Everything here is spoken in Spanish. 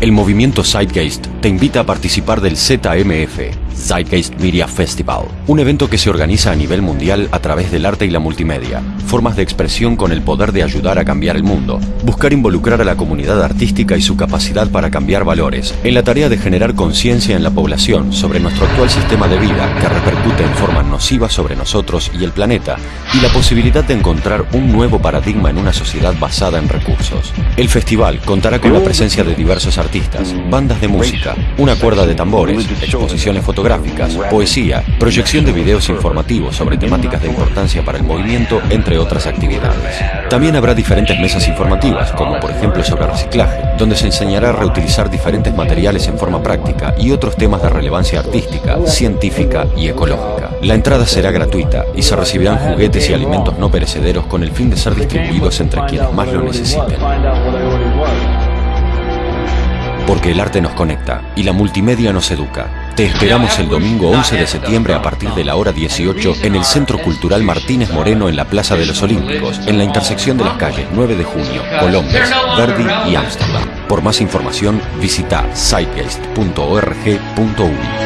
El movimiento Zeitgeist te invita a participar del ZMF, Zeitgeist Media Festival, un evento que se organiza a nivel mundial a través del arte y la multimedia, formas de expresión con el poder de ayudar a cambiar el mundo, buscar involucrar a la comunidad artística y su capacidad para cambiar valores, en la tarea de generar conciencia en la población sobre nuestro actual sistema de vida que repercute en forma nociva sobre nosotros y el planeta, y la posibilidad de encontrar un nuevo paradigma en una sociedad basada en recursos. El festival contará con la presencia de diversos artistas, bandas de música, una cuerda de tambores, exposiciones fotográficas, poesía, proyección de videos informativos sobre temáticas de importancia para el movimiento, entre otras actividades. También habrá diferentes mesas informativas, como por ejemplo sobre reciclaje, donde se enseñará a reutilizar diferentes materiales en forma práctica y otros temas de relevancia artística, científica y ecológica. La entrada será gratuita y se recibirán juguetes y alimentos no perecederos con el fin de ser distribuidos entre quienes más lo necesiten. Porque el arte nos conecta y la multimedia nos educa. Te esperamos el domingo 11 de septiembre a partir de la hora 18 en el Centro Cultural Martínez Moreno en la Plaza de los Olímpicos, en la intersección de las calles 9 de junio, Colombes, Verdi y Ámsterdam. Por más información visita sitegeist.org.uy.